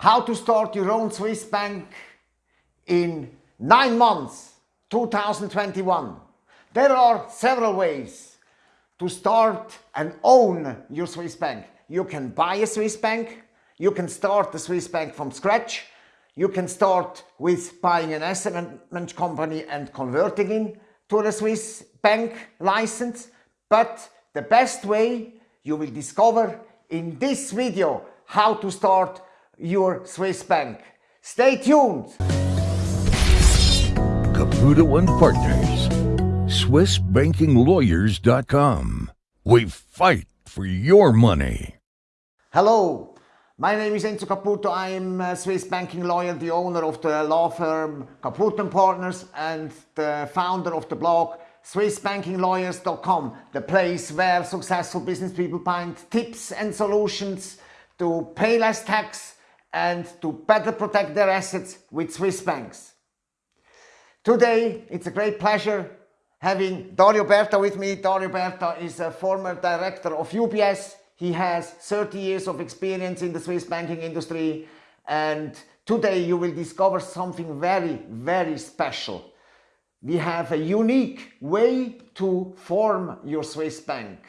How to start your own Swiss bank in nine months, 2021. There are several ways to start and own your Swiss bank. You can buy a Swiss bank, you can start the Swiss bank from scratch, you can start with buying an asset management company and converting it to a Swiss bank license, but the best way you will discover in this video how to start your Swiss bank. Stay tuned! Caputo and Partners, SwissBankingLawyers.com. We fight for your money. Hello, my name is Enzo Caputo. I'm a Swiss banking lawyer, the owner of the law firm Caputo and Partners and the founder of the blog SwissBankingLawyers.com, the place where successful business people find tips and solutions to pay less tax and to better protect their assets with Swiss banks. Today, it's a great pleasure having Dario Berta with me. Dario Berta is a former director of UBS. He has 30 years of experience in the Swiss banking industry and today you will discover something very, very special. We have a unique way to form your Swiss bank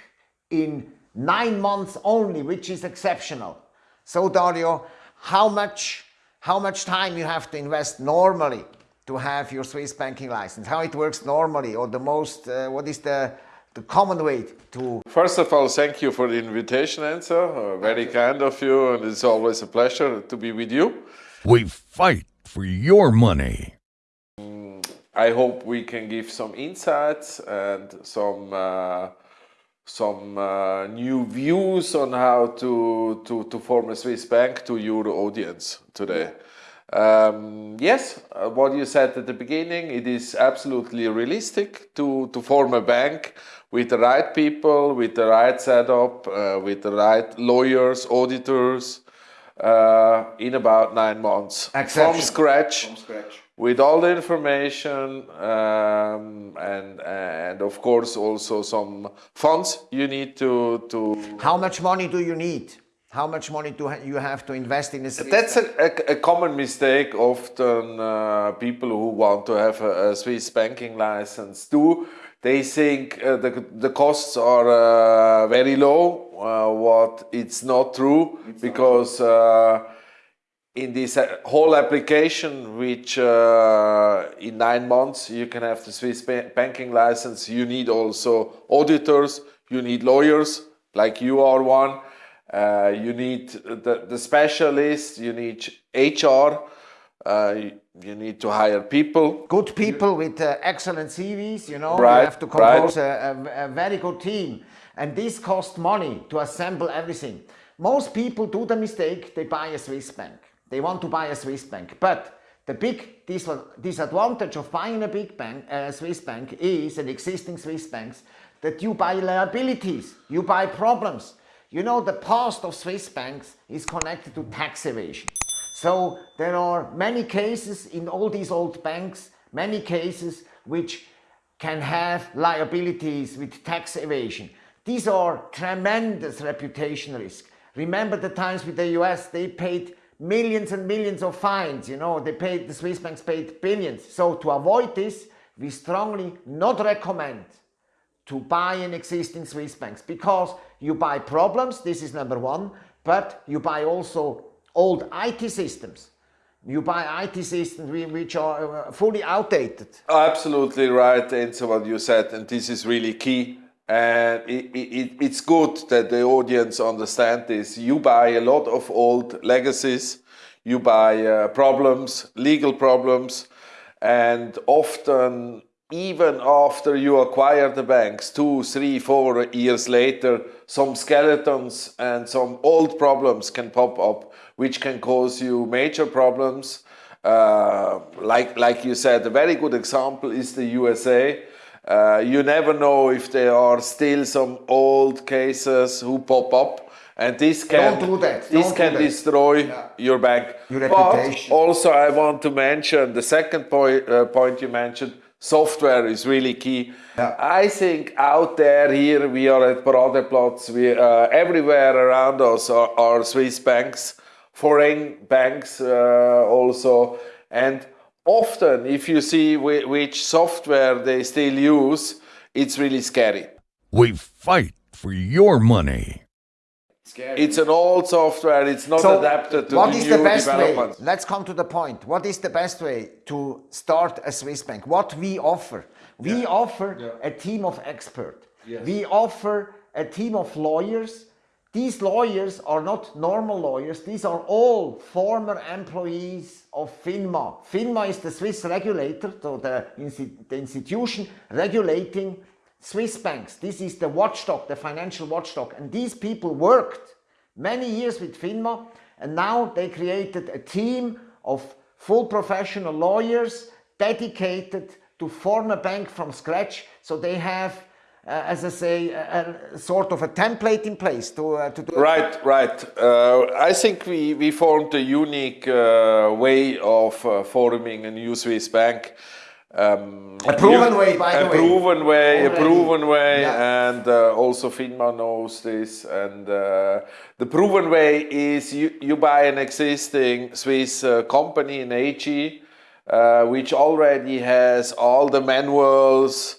in nine months only, which is exceptional. So Dario, how much, how much time you have to invest normally to have your Swiss banking license, how it works normally or the most, uh, what is the, the common way to... First of all, thank you for the invitation, Enzo. Uh, very kind of you and it's always a pleasure to be with you. We fight for your money. I hope we can give some insights and some uh, some uh, new views on how to, to, to form a Swiss bank to your audience today. Um, yes, uh, what you said at the beginning, it is absolutely realistic to, to form a bank with the right people, with the right setup, uh, with the right lawyers, auditors, uh, in about nine months from scratch. From scratch with all the information um, and and of course also some funds you need to to how much money do you need? How much money do you have to invest in this that's a, a, a, common mistake often uh, people who want to have a, a swiss banking license do. They think uh, the, the costs are uh, very low uh, what it's not true it's because not uh, in this uh, whole application, which uh, in nine months you can have the Swiss banking license, you need also auditors, you need lawyers, like you are one, uh, you need the, the specialists, you need HR, uh, you need to hire people. Good people with uh, excellent CVs, you know, right, you have to compose right. a, a, a very good team. And this costs money to assemble everything. Most people do the mistake, they buy a Swiss bank. They want to buy a Swiss bank. But the big disadvantage of buying a big bank, a Swiss bank is, an existing Swiss banks, that you buy liabilities, you buy problems. You know, the past of Swiss banks is connected to tax evasion. So there are many cases in all these old banks, many cases which can have liabilities with tax evasion. These are tremendous reputation risk. Remember the times with the US, they paid millions and millions of fines, you know, they paid, the Swiss banks paid billions. So to avoid this, we strongly not recommend to buy an existing Swiss banks because you buy problems, this is number one, but you buy also old IT systems. You buy IT systems which are uh, fully outdated. Absolutely right, Enzo, what you said, and this is really key and it, it, it's good that the audience understand this. You buy a lot of old legacies, you buy uh, problems, legal problems, and often even after you acquire the banks, two, three, four years later, some skeletons and some old problems can pop up, which can cause you major problems. Uh, like, like you said, a very good example is the USA uh, you never know if there are still some old cases who pop up and this can do this can destroy yeah. your bank. Your reputation. But also I want to mention the second point, uh, point you mentioned, software is really key. Yeah. I think out there here we are at Paradeplatz, we uh, everywhere around us are, are Swiss banks foreign banks uh, also. And often, if you see which software they still use, it's really scary. We fight for your money. Scary. It's an old software, it's not so adapted to what is the best way? Let's come to the point. What is the best way to start a Swiss bank? What we offer? We yeah. offer yeah. a team of experts. Yes. We offer a team of lawyers. These lawyers are not normal lawyers. These are all former employees of FINMA. FINMA is the Swiss regulator, so the, the institution regulating Swiss banks. This is the watchdog, the financial watchdog. And these people worked many years with FINMA and now they created a team of full professional lawyers dedicated to form a bank from scratch. So they have, as I say, a, a, sort of a template in place to, uh, to do Right, right. Uh, I think we, we formed a unique uh, way of uh, forming a new Swiss bank. Um, a proven way, by the way. A proven way, Already. a proven way, yeah. and uh, also FINMA knows this. And uh, the proven way is you, you buy an existing Swiss uh, company, an AG, uh, which already has all the manuals,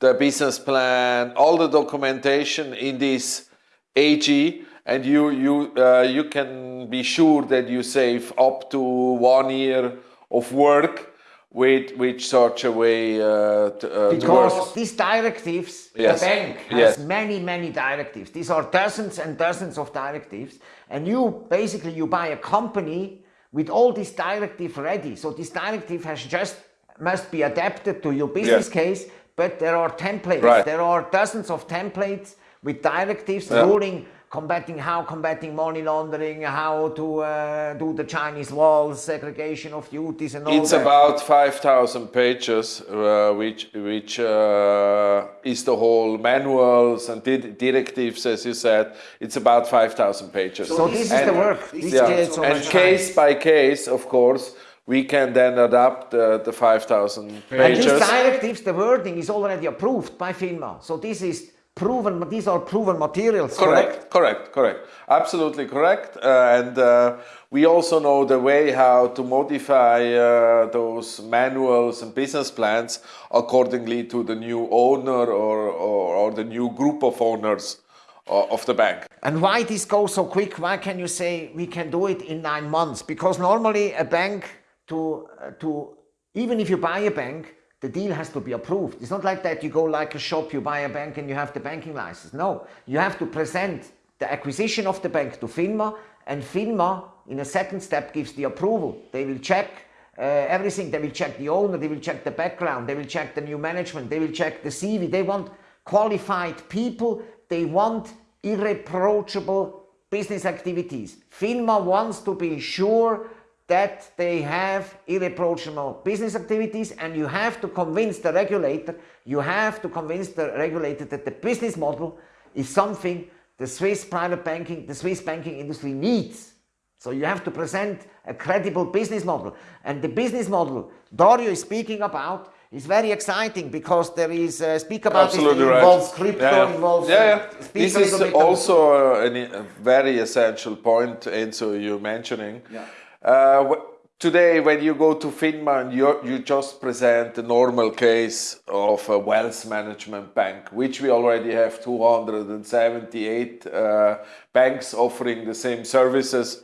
the business plan, all the documentation in this AG, and you you uh, you can be sure that you save up to one year of work with with such a way uh, to, uh, because these directives yes. the bank has yes. many many directives these are dozens and dozens of directives and you basically you buy a company with all these directive ready so this directive has just must be adapted to your business case but there are templates right. there are dozens of templates with directives yeah. ruling combating how combating money laundering, how to uh, do the Chinese walls, segregation of duties and all it's that. about 5,000 pages, uh, which, which uh, is the whole manuals and directives, as you said. It's about 5,000 pages. So this and, is the work. This yeah. so and case by case, of course, we can then adapt uh, the 5,000 pages. And these directives, the wording is already approved by FINMA. So this is proven, these are proven materials, correct? Correct, correct, correct. Absolutely correct. Uh, and uh, we also know the way how to modify uh, those manuals and business plans accordingly to the new owner or, or, or the new group of owners uh, of the bank. And why this goes so quick? Why can you say we can do it in nine months? Because normally a bank to, uh, to even if you buy a bank, the deal has to be approved. It's not like that you go like a shop, you buy a bank and you have the banking license. No, you have to present the acquisition of the bank to FINMA and FINMA in a second step gives the approval. They will check uh, everything. They will check the owner, they will check the background, they will check the new management, they will check the CV. They want qualified people, they want irreproachable business activities. FINMA wants to be sure that they have irreproachable business activities and you have to convince the regulator, you have to convince the regulator that the business model is something the Swiss private banking, the Swiss banking industry needs. So you have to present a credible business model. And the business model Dario is speaking about is very exciting because there is uh, speak about Absolutely it involves crypto, yeah, involves yeah, yeah. this is also a, a, very essential point, Enzo, you're mentioning. Yeah. Uh, today, when you go to FINMA, you, you just present the normal case of a wealth management bank, which we already have 278 uh, banks offering the same services.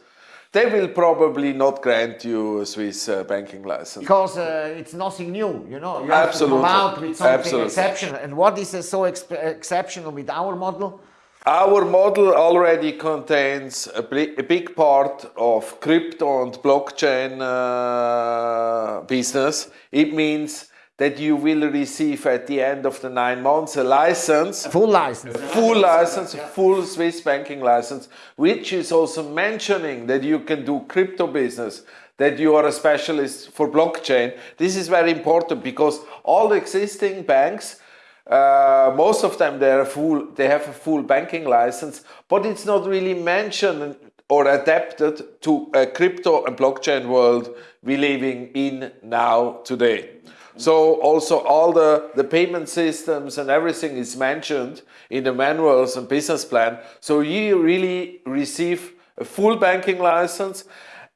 They will probably not grant you a Swiss uh, banking license. Because uh, it's nothing new, you know. You Absolutely. have to come out with something Absolutely. exceptional. And what is so exceptional with our model? Our model already contains a, a big part of crypto and blockchain uh, business. It means that you will receive at the end of the nine months a license. Full license. Full license, full Swiss banking license, which is also mentioning that you can do crypto business, that you are a specialist for blockchain. This is very important because all existing banks uh, most of them they full they have a full banking license but it's not really mentioned or adapted to a crypto and blockchain world we're living in now today. So also all the the payment systems and everything is mentioned in the manuals and business plan. So you really receive a full banking license,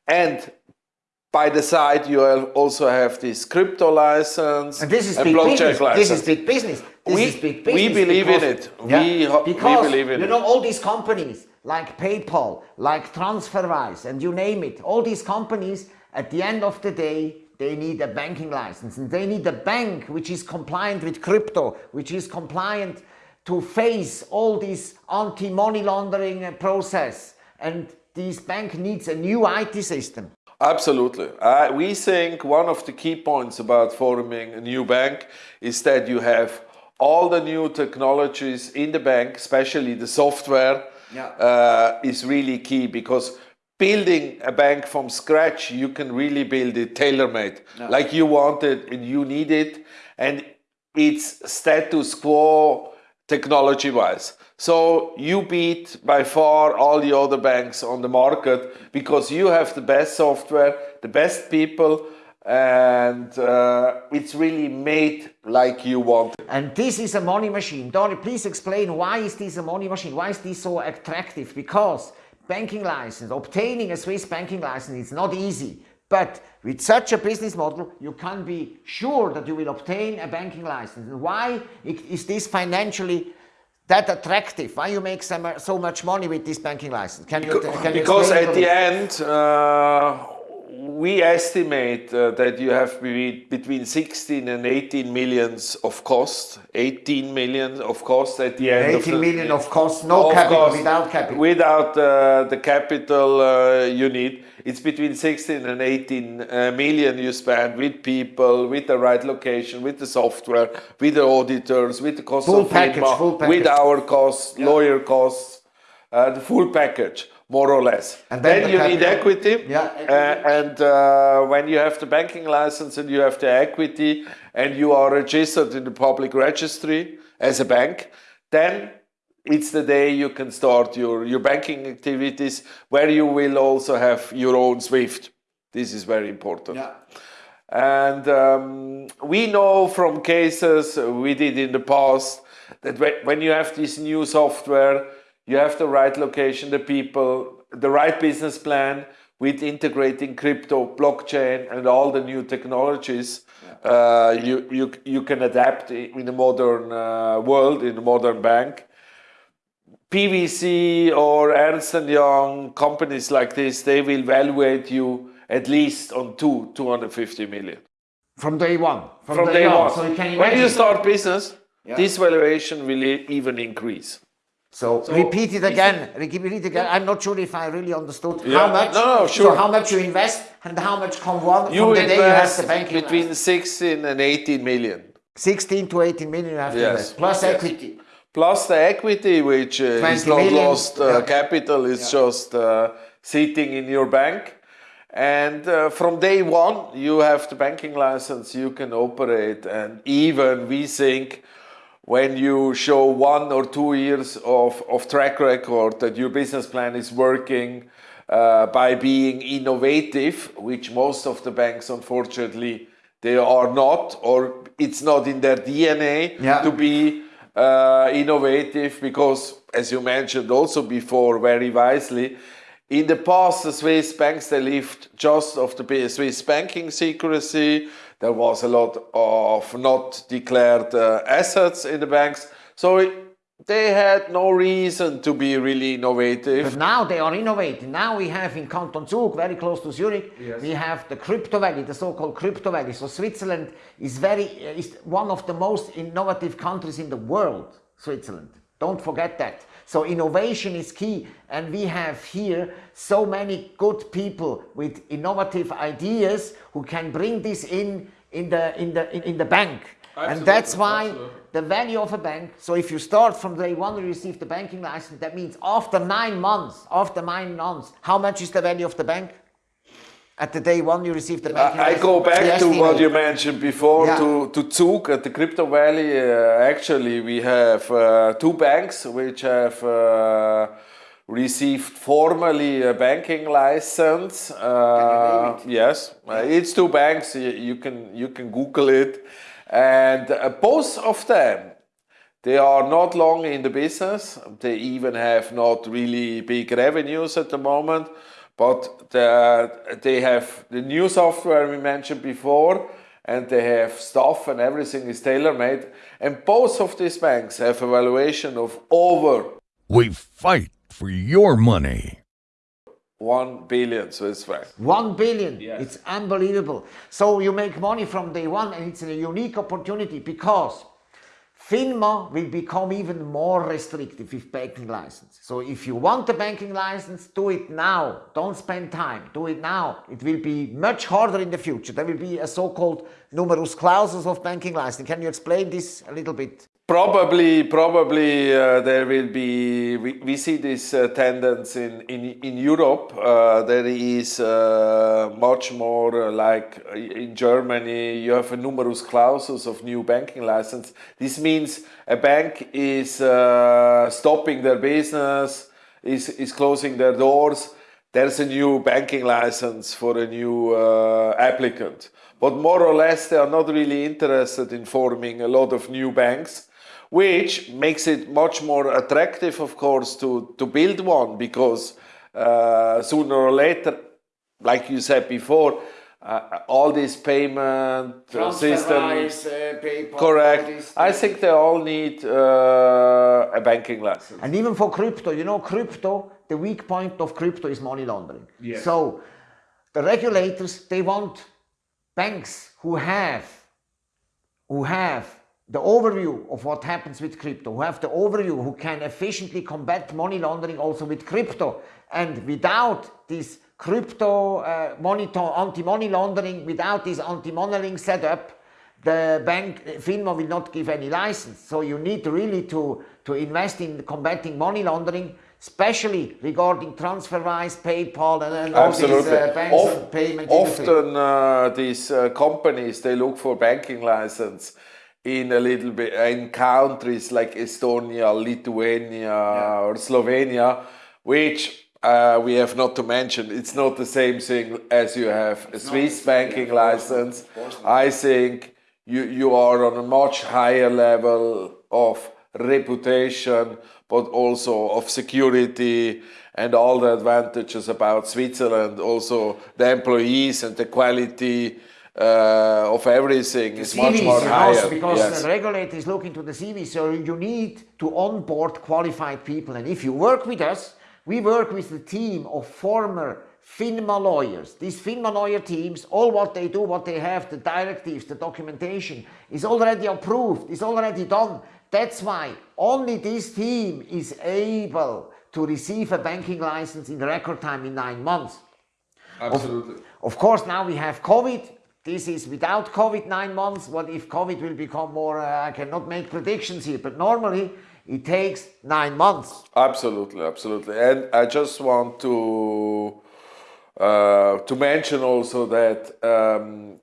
and by the side you also have this crypto license and this is big business. License. This is big business. This we, is big business. We believe because, in it. Yeah, we, because, we believe in you it. know all these companies like PayPal, like TransferWise, and you name it. All these companies, at the end of the day, they need a banking license and they need a bank which is compliant with crypto, which is compliant to face all this anti-money laundering process. And this bank needs a new IT system. Absolutely. Uh, we think one of the key points about forming a new bank is that you have all the new technologies in the bank, especially the software, yeah. uh, is really key because building a bank from scratch, you can really build it tailor-made, no. like you want it and you need it, and it's status quo technology-wise. So you beat by far all the other banks on the market because you have the best software, the best people, and uh, it's really made like you want. And this is a money machine. Dario, please explain why is this a money machine? Why is this so attractive? Because banking license, obtaining a Swiss banking license is not easy. But with such a business model, you can be sure that you will obtain a banking license. And why is this financially that attractive? Why you make so much money with this banking license? Can you, can you because at the end, uh, we estimate uh, that you have between 16 and 18 millions of cost, 18 million of cost at the end. 18 of million of cost, no of capital, cost, without capital. Without uh, the capital uh, you need. It's between 16 and 18 uh, million you spend with people, with the right location, with the software, with the auditors, with the cost full of package, full package. with our costs, yeah. lawyer costs, uh, the full package more or less. And then, then you need equity. Yeah. Uh, and uh, when you have the banking license and you have the equity and you are registered in the public registry as a bank, then it's the day you can start your, your banking activities where you will also have your own SWIFT. This is very important. Yeah. And um, we know from cases we did in the past that when you have this new software, you have the right location, the people, the right business plan with integrating crypto, blockchain, and all the new technologies. Yeah. Uh, you, you, you can adapt in a modern uh, world, in a modern bank. PwC or Ernst Young, companies like this, they will evaluate you at least on two, 250 million. From day one. From, From day, day, one. one. So you when you start business, yeah. this valuation will even increase. So, so repeat it again, repeat it again. I'm not sure if I really understood yeah. how much. No, no, sure. So how much you invest and how much come one you from the day you have the banking between 16 and 18 million. 16 to 18 million you have yes. to invest, plus yes. equity. Plus the equity, which uh, is not million. lost uh, yeah. capital, is yeah. just uh, sitting in your bank. And uh, from day one, you have the banking license, you can operate. And even we think when you show one or two years of, of track record that your business plan is working uh, by being innovative, which most of the banks unfortunately they are not, or it's not in their DNA yeah. to be uh, innovative because, as you mentioned also before very wisely, in the past the Swiss banks they lived just of the Swiss banking secrecy, there was a lot of not declared uh, assets in the banks. So it, they had no reason to be really innovative. But now they are innovating. Now we have in Canton Zug, very close to Zurich, yes. we have the crypto valley, the so-called crypto valley. So Switzerland is very is one of the most innovative countries in the world. Switzerland. Don't forget that. So innovation is key and we have here so many good people with innovative ideas who can bring this in in the, in the, in, in the bank. Absolutely, and that's why absolutely. the value of a bank, so if you start from day one you receive the banking license, that means after nine months, after nine months, how much is the value of the bank? At the day one you receive the banking I, I go back to what you mentioned before, yeah. to, to Zug at the Crypto Valley. Uh, actually, we have uh, two banks which have uh, received formally a banking license. Uh, yes, uh, it's two banks. You, you, can you can Google it, and uh, both of them They are not long in the business. They even have not really big revenues at the moment, but the, they have the new software we mentioned before, and they have stuff and everything is tailor-made. And both of these banks have a valuation of over. We fight for your money. 1 billion Swiss francs. 1 billion. Yes. It's unbelievable. So you make money from day one and it's a unique opportunity because FINMA will become even more restrictive with banking license. So if you want a banking license, do it now. Don't spend time. Do it now. It will be much harder in the future. There will be a so-called numerus clausus of banking license. Can you explain this a little bit? Probably, probably uh, there will be. We, we see this uh, tendency in in in Europe. Uh, there is uh, much more uh, like uh, in Germany. You have a numerus clausus of new banking license. This means a bank is stopping their business, is is closing their doors. There's a new banking license for a new applicant. But more or less, they are not really interested in forming a lot of new banks which makes it much more attractive, of course, to, to build one because uh, sooner or later, like you said before, uh, all these payment uh, systems, uh, correct. I think they all need uh, a banking license. And even for crypto, you know, crypto, the weak point of crypto is money laundering. Yes. So the regulators, they want banks who have, who have the overview of what happens with crypto, who have the overview, who can efficiently combat money laundering also with crypto. And without this crypto uh, monitor, anti-money laundering, without this anti-money laundering setup, the bank, FINMA will not give any license. So you need really to, to invest in combating money laundering, especially regarding TransferWise, PayPal, and, and all these uh, banks of, and payment Often uh, these uh, companies, they look for banking license in a little bit in countries like Estonia, Lithuania, yeah. or Slovenia, which uh, we have not to mention. It's not the same thing as you have a Swiss banking license. I think you you are on a much higher level of reputation, but also of security and all the advantages about Switzerland. Also the employees and the quality uh, of everything the is CVs, much more higher. because yes. the regulator is looking to the CV, so you need to onboard qualified people. And if you work with us, we work with the team of former FINMA lawyers. These FINMA lawyer teams, all what they do, what they have, the directives, the documentation, is already approved, is already done. That's why only this team is able to receive a banking license in record time in nine months. Absolutely. Of, of course, now we have COVID. This is without COVID nine months. What if COVID will become more, uh, I cannot make predictions here, but normally it takes nine months. Absolutely, absolutely. And I just want to uh, to mention also that um,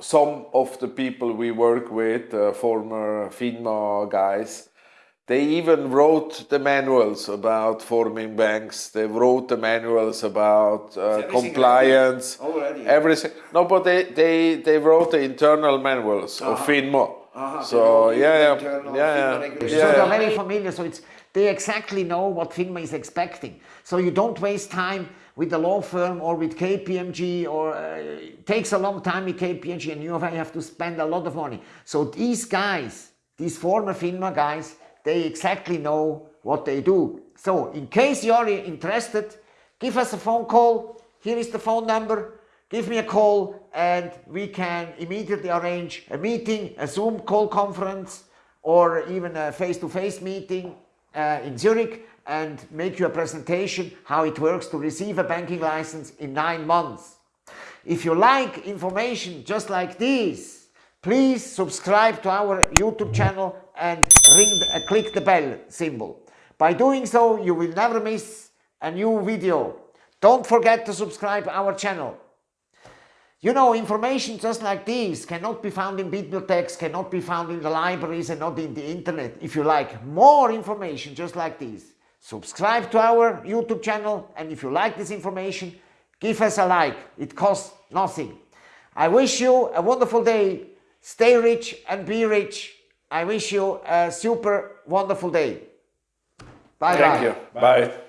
some of the people we work with, uh, former FINMA guys, they even wrote the manuals about forming banks. They wrote the manuals about uh, compliance. Already? Everything. No, but they, they, they wrote the internal manuals uh -huh. of uh-huh. FINMA. Uh -huh. So, yeah, yeah. Yeah, yeah. yeah. So they're very familiar. So it's, they exactly know what FINMA is expecting. So you don't waste time with the law firm or with KPMG or uh, it takes a long time with KPMG and you have to spend a lot of money. So these guys, these former FINMA guys, they exactly know what they do. So in case you're interested, give us a phone call. Here is the phone number. Give me a call and we can immediately arrange a meeting, a Zoom call conference or even a face-to-face -face meeting uh, in Zurich and make you a presentation how it works to receive a banking license in nine months. If you like information just like this, please subscribe to our YouTube channel and ring the, uh, click the bell symbol. By doing so, you will never miss a new video. Don't forget to subscribe our channel. You know, information just like this cannot be found in bibliotheques, cannot be found in the libraries and not in the internet. If you like more information just like this, subscribe to our YouTube channel and if you like this information, give us a like. It costs nothing. I wish you a wonderful day. Stay rich and be rich. I wish you a super wonderful day. Bye Thank bye. you. Bye.